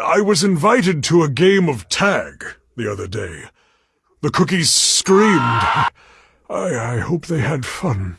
I was invited to a game of tag the other day. The cookies screamed. I, I hope they had fun.